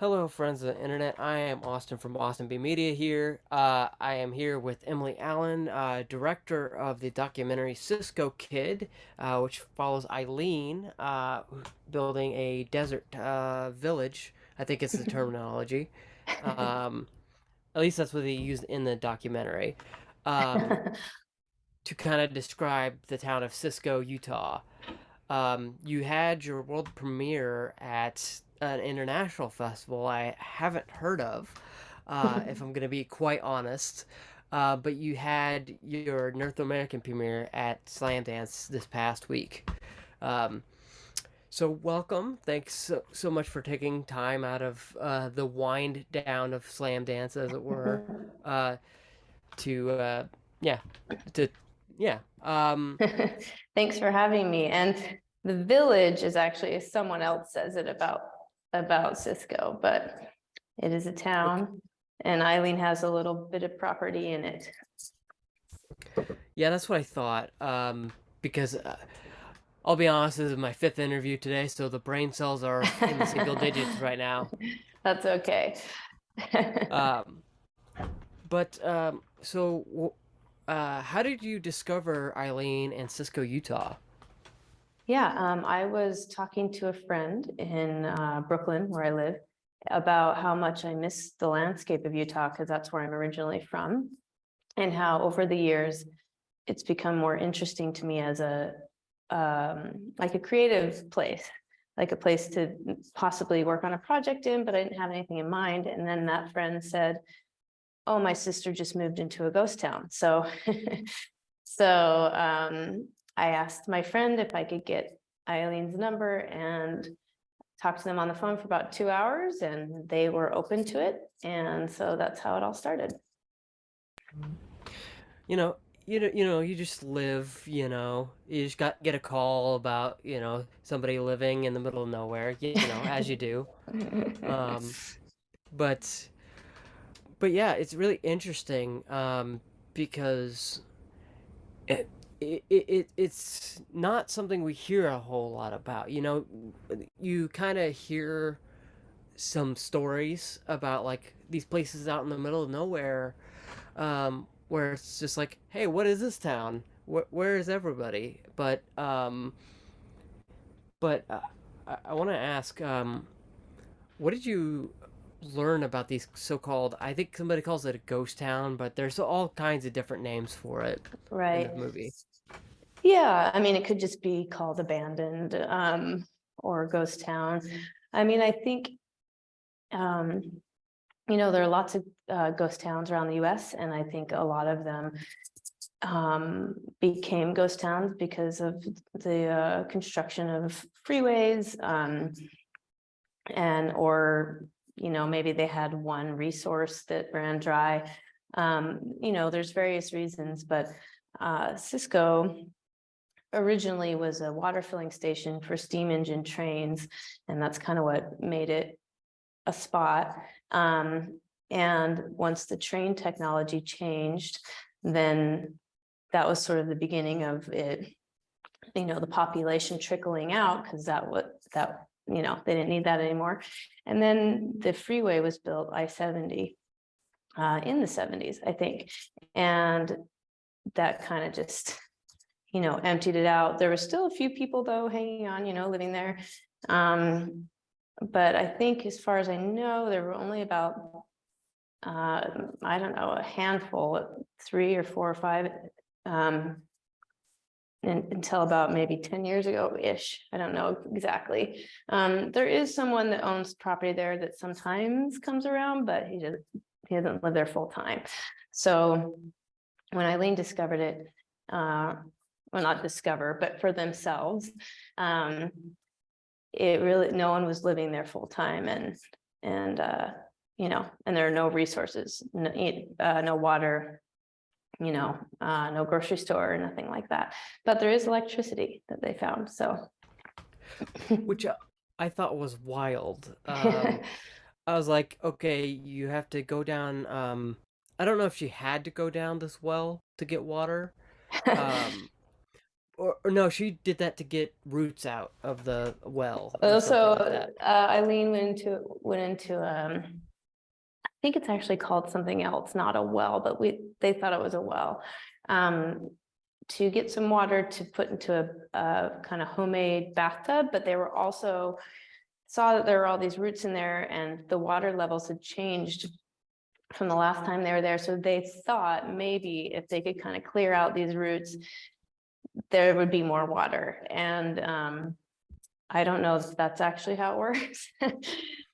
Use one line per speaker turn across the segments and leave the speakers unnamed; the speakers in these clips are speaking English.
Hello, friends of the internet. I am Austin from Austin B Media here. Uh, I am here with Emily Allen, uh, director of the documentary Cisco Kid, uh, which follows Eileen uh, building a desert uh, village. I think it's the terminology. Um, at least that's what they used in the documentary um, to kind of describe the town of Cisco, Utah. Um, you had your world premiere at an international festival I haven't heard of, uh, if I'm going to be quite honest. Uh, but you had your North American premiere at Slamdance this past week. Um, so welcome. Thanks so, so much for taking time out of uh, the wind down of Slamdance, as it were, uh, to uh, yeah, to yeah. Um,
Thanks for having me. And the village is actually, someone else says it about, about Cisco, but it is a town and Eileen has a little bit of property in it.
Yeah, that's what I thought. Um, because uh, I'll be honest, this is my fifth interview today, so the brain cells are in the single digits right now.
That's okay.
Um, but um, so, uh, how did you discover Eileen and Cisco, Utah?
Yeah, um, I was talking to a friend in uh, Brooklyn, where I live, about how much I miss the landscape of Utah, because that's where I'm originally from. And how over the years, it's become more interesting to me as a, um, like a creative place, like a place to possibly work on a project in, but I didn't have anything in mind. And then that friend said, oh, my sister just moved into a ghost town. So, so um, I asked my friend if I could get Eileen's number and talked to them on the phone for about two hours and they were open to it. And so that's how it all started.
You know, you know, you know, you just live. You know, you just got get a call about you know somebody living in the middle of nowhere. You, you know, as you do. Um, but but yeah, it's really interesting um, because it, it, it it's not something we hear a whole lot about. You know, you kind of hear some stories about like these places out in the middle of nowhere um, where it's just like, hey, what is this town? Where, where is everybody? But um, but uh, I, I want to ask, um, what did you learn about these so-called I think somebody calls it a ghost town, but there's all kinds of different names for it in
Right.
the movie.
Yeah, I mean, it could just be called abandoned um, or ghost town. I mean, I think, um, you know, there are lots of uh, ghost towns around the US, and I think a lot of them um, became ghost towns because of the uh, construction of freeways um, and or, you know, maybe they had one resource that ran dry. Um, you know, there's various reasons, but uh, Cisco originally was a water filling station for steam engine trains, and that's kind of what made it a spot. Um, and once the train technology changed, then that was sort of the beginning of it, you know, the population trickling out because that what that, you know, they didn't need that anymore. And then the freeway was built, I-70, uh, in the seventies, I think. And that kind of just, you know, emptied it out. There were still a few people though hanging on, you know, living there. Um, but I think as far as I know, there were only about, uh, I don't know, a handful, three or four or five, um, un- until about maybe ten years ago-ish. I don't know exactly. Um, there is someone that owns property there that sometimes comes around, but he doesn't, he doesn't live there full time. So when Eileen discovered it, uh, well, not discover, but for themselves, um, it really, no one was living there full time and, and, uh, you know, and there are no resources, no, uh, no water, you know, uh, no grocery store or nothing like that. But there is electricity that they found, so.
which uh, I thought was wild. Um, I was like, okay, you have to go down. Um, I don't know if she had to go down this well to get water, um, or, or no, she did that to get roots out of the well. or
Oh, so
like
uh, Eileen went into, went into, um, I think it's actually called something else, not a well, but we, they thought it was a well. Um, to get some water to put into a, a kind of homemade bathtub, but they were also saw that there were all these roots in there and the water levels had changed from the last time they were there. So they thought maybe if they could kind of clear out these roots, there would be more water. And um, I don't know if that's actually how it works.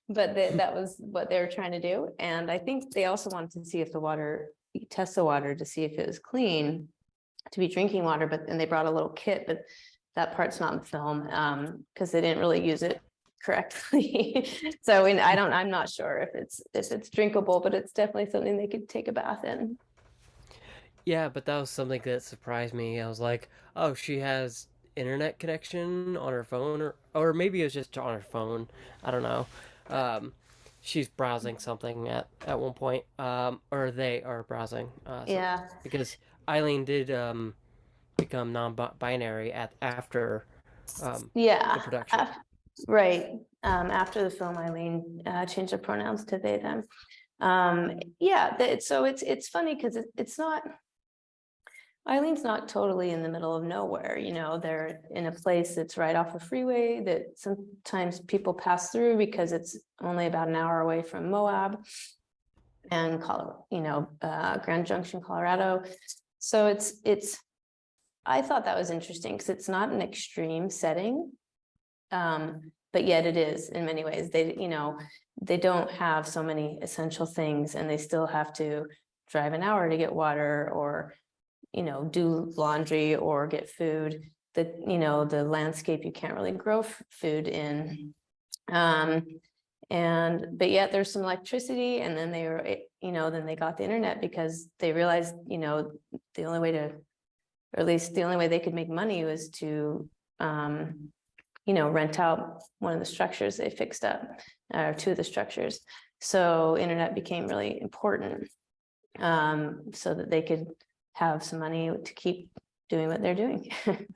But that, that was what they were trying to do. And I think they also wanted to see if the water, test the water to see if it was clean to be drinking water, but then they brought a little kit, but that part's not in the film, um, because they didn't really use it correctly. So, and I don't, I'm not sure if it's, if it's drinkable, but it's definitely something they could take a bath in.
Yeah, but that was something that surprised me. I was like, oh, she has internet connection on her phone, or or maybe it was just on her phone. I don't know. Um, she's browsing something at at one point, um, or they are browsing. Uh,
Yeah,
because Eileen did um become non-binary at after um
yeah.
the production.
af- Right, um, after the film, Eileen, uh, changed her pronouns to they, them. Um, yeah, that, so it's, it's funny because it, it's not. Eileen's not totally in the middle of nowhere, you know, they're in a place that's right off a freeway that sometimes people pass through because it's only about an hour away from Moab. And Colorado, you know, uh, Grand Junction, Colorado. So it's, it's. I thought that was interesting because it's not an extreme setting. Um, but yet it is in many ways. They, you know, they don't have so many essential things and they still have to drive an hour to get water or, you know, do laundry or get food. The, you know, the landscape, you can't really grow food in. Um, and, but yet there's some electricity and then they were, eh, you know, then they got the internet because they realized, you know, the only way to, or at least the only way they could make money was to, um, you know, rent out one of the structures they fixed up, or two of the structures. So internet became really important. Um, so that they could have some money to keep doing what they're doing.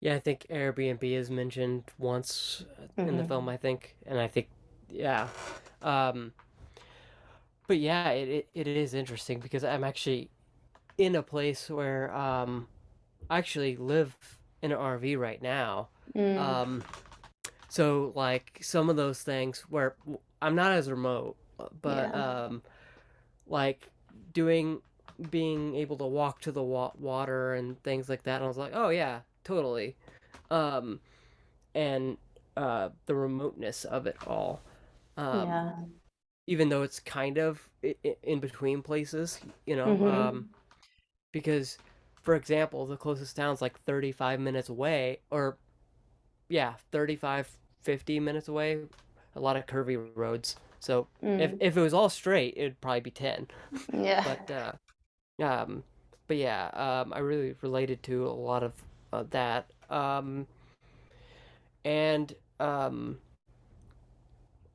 Yeah, I think Airbnb is mentioned once in the
Mhm.
film, I think, and I think yeah. Um but yeah, it, it, it is interesting because I'm actually in a place where um I actually live in an RV right now.
Mm,
Um, so like some of those things where I'm not as remote, uh, but
Yeah.
um, like doing being able to walk to the wa- water and things like that. And I was like, oh yeah, totally. Um, and uh, the remoteness of it all. Um,
Yeah,
even though it's kind of in between places, you know,
Mhm.
um, because, for example, the closest town's like 35 minutes away, or yeah, 35, 50 minutes away, a lot of curvy roads. So if,
mm,
if it was all straight, it'd probably be 10.
yeah,
But, uh, um, but yeah, um, I really related to a lot of uh, that. Um, and, um,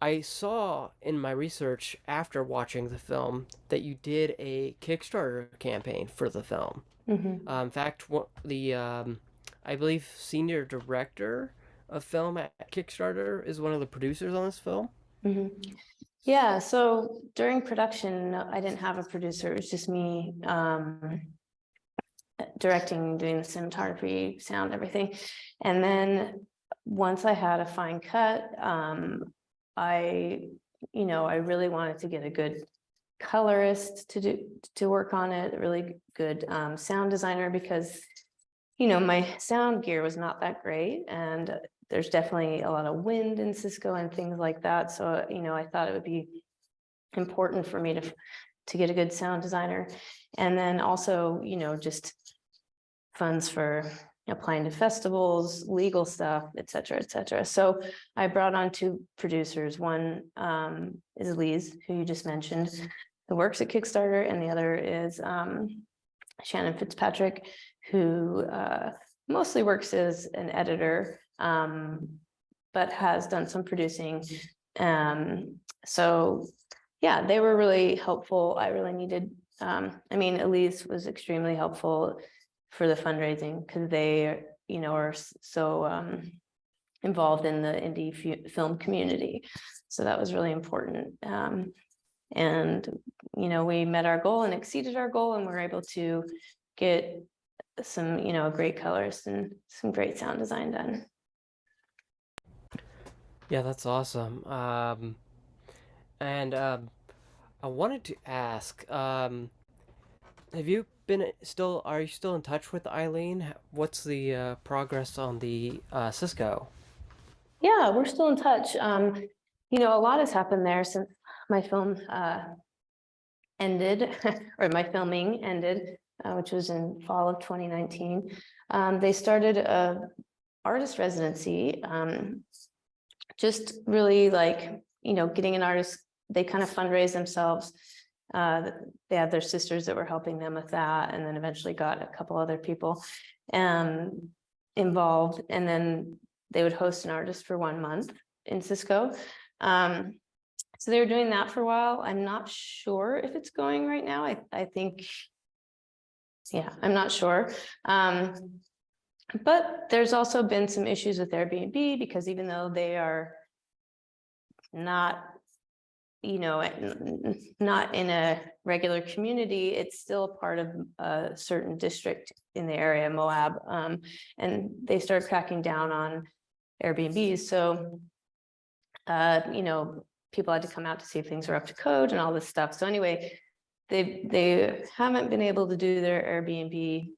I saw in my research after watching the film that you did a Kickstarter campaign for the film.
mhm,
Uh, in fact, the um, I believe senior director of film at Kickstarter is one of the producers on this film.
mhm. Yeah, so during production, I didn't have a producer, it was just me, um. Directing, doing the cinematography, sound, everything. And then, once I had a fine cut, um, I, you know, I really wanted to get a good. Colorist to do, to work on it, a really good, um, sound designer, because. You know, my sound gear was not that great, and there's definitely a lot of wind in Cisco and things like that, so, you know, I thought it would be. Important for me to, to get a good sound designer, and then also, you know, just. Funds for applying to festivals, legal stuff, et cetera, et cetera. So I brought on two producers. One um is Elise, who you just mentioned, who works at Kickstarter, and the other is um Shannon Fitzpatrick, who uh mostly works as an editor, um, but has done some producing. Um, so, yeah, they were really helpful. I really needed, um, I mean, Elise was extremely helpful for the fundraising, because they, you know, are so um involved in the indie film community. So that was really important. Um, and, you know, we met our goal and exceeded our goal and we're able to get some, you know, great colors and some great sound design done.
Yeah, that's awesome. Um, and um, I wanted to ask, um, have you been still? Are you still in touch with Eileen? What's the uh, progress on the uh, Cisco?
Yeah, we're still in touch. Um, you know, a lot has happened there since my film uh ended, or my filming ended, uh, which was in fall of twenty nineteen. Um, they started a artist residency, um, just really like, you know, getting an artist, they kind of fundraise themselves. Uh, they had their sisters that were helping them with that, and then eventually got a couple other people um involved, and then they would host an artist for one month in Cisco. Um, so they were doing that for a while. I'm not sure if it's going right now. I, I think. Yeah, I'm not sure. Um, but there's also been some issues with Airbnb because even though they are not, you know, not in a regular community, it's still part of a certain district in the area, Moab. Um, and they started cracking down on Airbnbs, so uh, you know, people had to come out to see if things were up to code and all this stuff. So anyway, they, they haven't been able to do their Airbnb.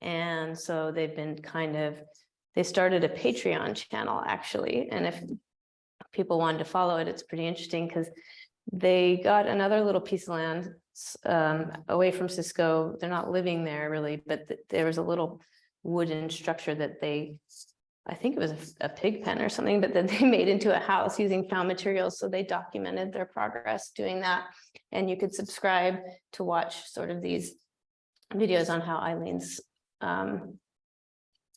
And so they've been kind of, they started a Patreon channel actually, and if people wanted to follow it, it's pretty interesting because they got another little piece of land um, away from Cisco. They're not living there really, but th- there was a little wooden structure that they I think it was a pig pen or something, but then they made into a house using found materials. So they documented their progress doing that. And you could subscribe to watch sort of these videos on how Eileen's um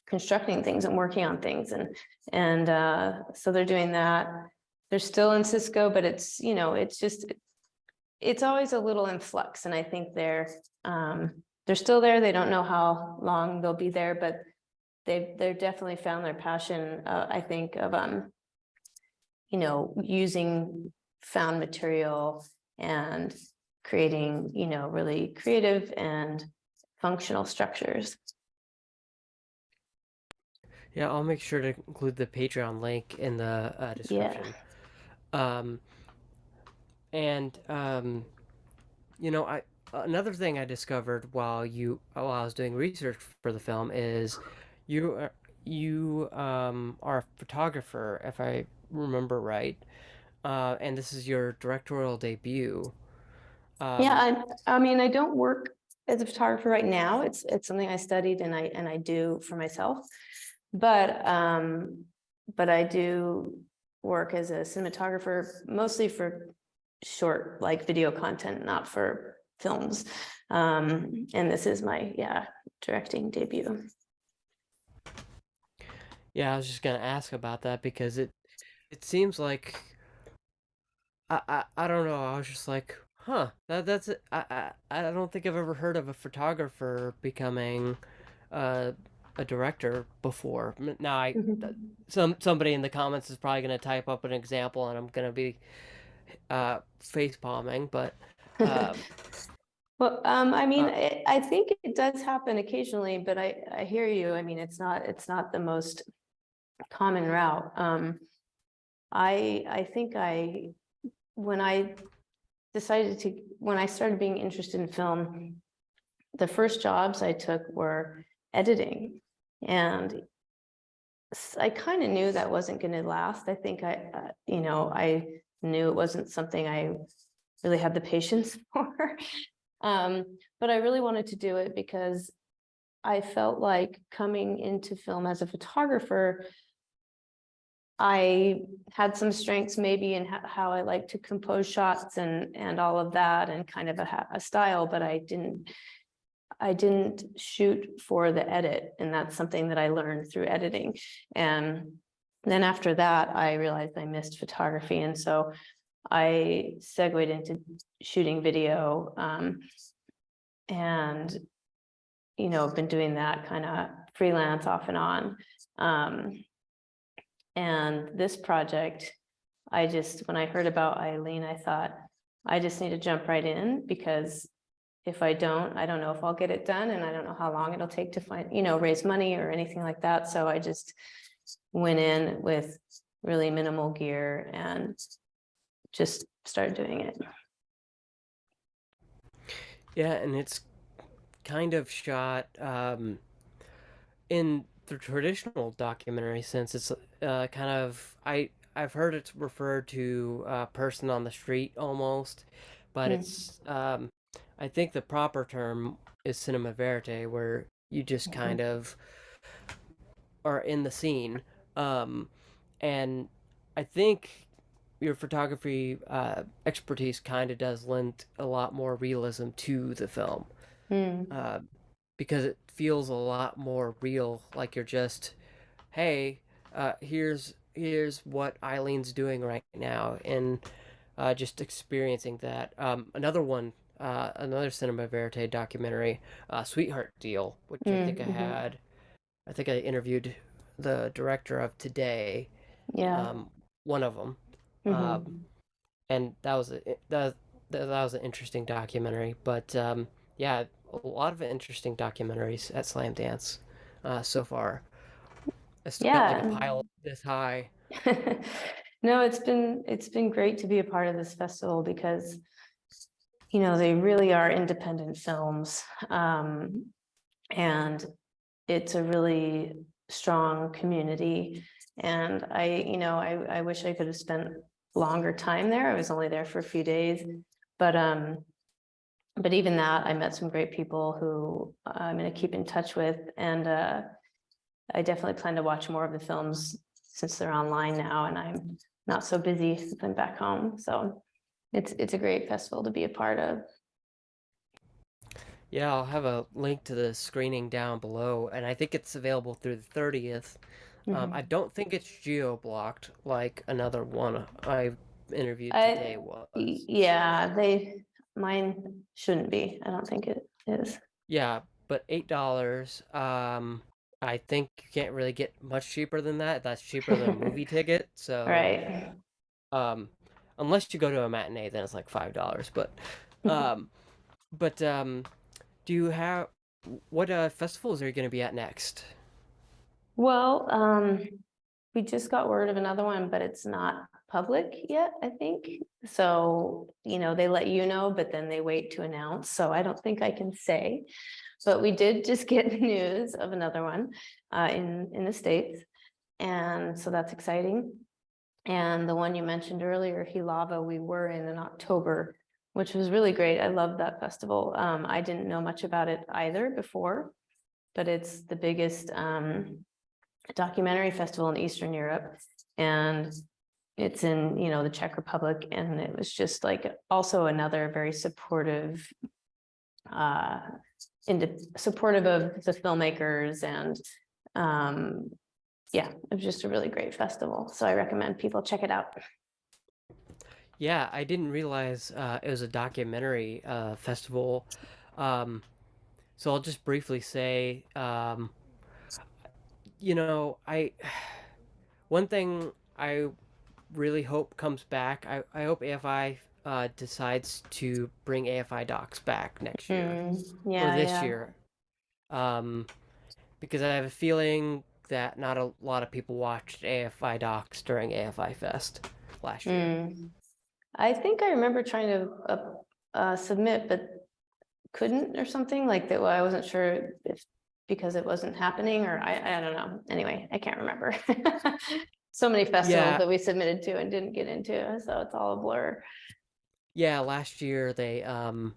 constructing things and working on things and, and uh, so they're doing that. They're still in Cisco, but it's, you know, it's just, it's always a little in flux and I think they're, um, they're still there. They don't know how long they'll be there, but they've, they're definitely found their passion, uh, I think of, um, you know, using found material and creating, you know, really creative and functional structures.
Yeah, I'll make sure to include the Patreon link in the uh, description. Um, and um, you know, I another thing I discovered while you while I was doing research for the film is you are, you um, are a photographer, if I remember right, uh, and this is your directorial debut. Um,
Yeah, I, I mean, I don't work as a photographer right now. It's, it's something I studied and I, and I do for myself. But, um, but I do work as a cinematographer, mostly for short, like video content, not for films. Um, and this is my, yeah, directing debut.
Yeah, I was just gonna ask about that because it it seems like I I, I don't know. I was just like, huh, that that's. I, I I don't think I've ever heard of a photographer becoming uh, a director before. Now I some somebody in the comments is probably gonna type up an example, and I'm gonna be uh, face palming, but um,
Well, um, I mean,
Uh,
I, I think it does happen occasionally, but I, I hear you. I mean, it's not, it's not the most common route. Um, I, I think I, when I decided to, when I started being interested in film, the first jobs I took were editing and I kind of knew that wasn't going to last. I think I, uh, you know, I knew it wasn't something I really had the patience for. Um, but I really wanted to do it because I felt like coming into film as a photographer, I had some strengths maybe in how I like to compose shots and, and all of that and kind of a, a style, but I didn't, I didn't shoot for the edit. And that's something that I learned through editing. And then after that, I realized I missed photography. And so I segued into shooting video. Um, and you know, I've been doing that kind of freelance off and on. Um, and this project, I just, when I heard about Eileen, I thought, I just need to jump right in because if I don't, I don't know if I'll get it done and I don't know how long it'll take to find, you know, raise money or anything like that. So I just went in with really minimal gear and just started doing it.
Yeah, and it's kind of shot um, in the traditional documentary sense. It's uh, kind of I I've heard it's referred to a person on the street almost, but
Mm.
it's um, I think the proper term is cinema verite, where you just
Mhm.
kind of are in the scene. Um, and I think your photography uh, expertise kind of does lend a lot more realism to the film
Mm,
uh, because it feels a lot more real. Like you're just, hey, uh, here's here's what Eileen's doing right now, and uh, just experiencing that. Um, another one, uh, another cinema verite documentary, uh, Sweetheart Deal, which I
mm,
think I
mhm.
had. I think I interviewed the director of today,
Yeah.
um, one of them, um,
mhm.
and that was a, that that was an interesting documentary. But um, yeah, a lot of interesting documentaries at Slamdance uh, so far. It's got like a pile this high.
No, it's been, it's been great to be a part of this festival because, you know, they really are independent films. Um, and it's a really strong community. And I, you know, I, I wish I could have spent longer time there. I was only there for a few days, but, um, but even that, I met some great people who I'm gonna keep in touch with and, uh, I definitely plan to watch more of the films since they're online now and I'm not so busy since I'm back home. So it's, it's a great festival to be a part of.
Yeah, I'll have a link to the screening down below, and I think it's available through the 30th. Um, I
Mhm.
don't think it's geo-blocked like another one I interviewed today
y-
was.
yeah, they, mine shouldn't be. I don't think it is.
Yeah, but eight dollars. Um, I think you can't really get much cheaper than that. That's cheaper than a movie ticket. So,
Right.
um, unless you go to a matinee, then it's like five dollars. But, um, but um, do you have what uh festivals are you gonna be at next?
Well, um, we just got word of another one, but it's not public yet, I think. So, you know, they let you know, but then they wait to announce, so I don't think I can say. But we did just get news of another one uh in in the States. And so that's exciting. And the one you mentioned earlier, Jihlava, we were in in October, which was really great. I love that festival. Um, I didn't know much about it either before, but it's the biggest um documentary festival in Eastern Europe. And it's in, you know, the Czech Republic, and it was just like also another very supportive uh, supportive of the filmmakers and um, yeah, it was just a really great festival. So I recommend people check it out.
Yeah, I didn't realize uh, it was a documentary uh, festival. Um, so I'll just briefly say, um, you know, I one thing I really hope comes back. I, I hope AFI uh, decides to bring AFI docs back next year
Mm,
or this
yeah.
year, um, because I have a feeling that not a lot of people watched AFI docs during AFI Fest last year.
Mm. I think I remember trying to uh, uh, submit, but couldn't or something like that. I wasn't sure if because it wasn't happening or I, I don't know. Anyway, I can't remember. So many festivals
Yeah,
that we submitted to and didn't get into, so it's all a blur.
yeah. Last year they um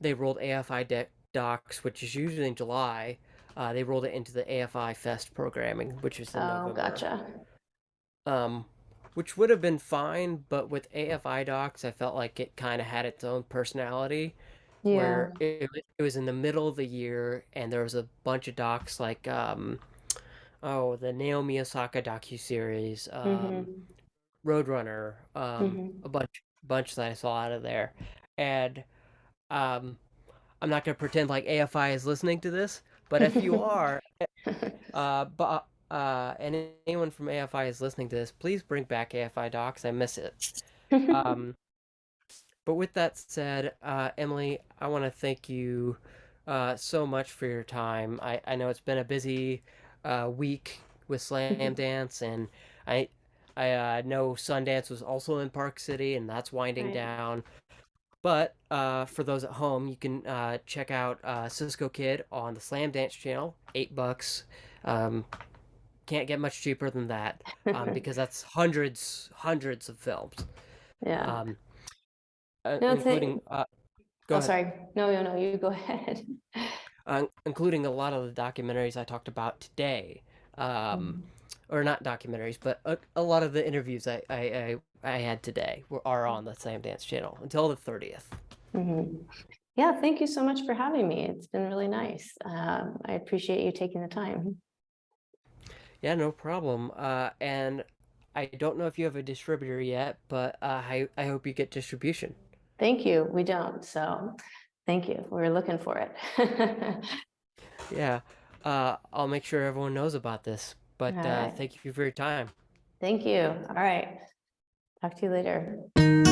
they rolled AFI docs, which is usually in July. Uh, they rolled it into the AFI Fest programming, which is in
Oh,
November.
gotcha.
Um, which would have been fine, but with AFI docs, I felt like it kind of had its own personality,
Yeah.
where it, it was in the middle of the year and there was a bunch of docs like um oh the Naomi Osaka docuseries, um
hmm
Roadrunner, um
hmm
a bunch bunch that I saw out of there. And um I'm not gonna pretend like AFI is listening to this, But if you are, uh, but uh, and anyone from AFI is listening to this, please bring back AFI docs. I miss it. Um, but with that said, uh, Emily, I want to thank you uh, so much for your time. I, I know it's been a busy uh, week with Slamdance, and I I uh, know Sundance was also in Park City, and that's winding
Right.
down. But uh, for those at home, you can uh, check out uh, Cisco Kid on the Slamdance channel, eight bucks. Um, can't get much cheaper than that um, because that's hundreds, hundreds of films,
Yeah.
um, uh,
No,
including. Uh, go
Oh,
ahead.
sorry. No, no, no, you go ahead.
uh, including a lot of the documentaries I talked about today. Um, or not documentaries, but a, a lot of the interviews I, I, I, I had today were, are on the Slamdance channel until the 30th.
Mhm. Yeah, thank you so much for having me. It's been really nice. Um, I appreciate you taking the time.
Yeah, no problem. Uh, and I don't know if you have a distributor yet, but uh, I, I hope you get distribution.
Thank you. We don't, so thank you. We're looking for it.
Yeah, uh, I'll make sure everyone knows about this. But uh, thank you for your time.
Thank you. All right. Talk to you later.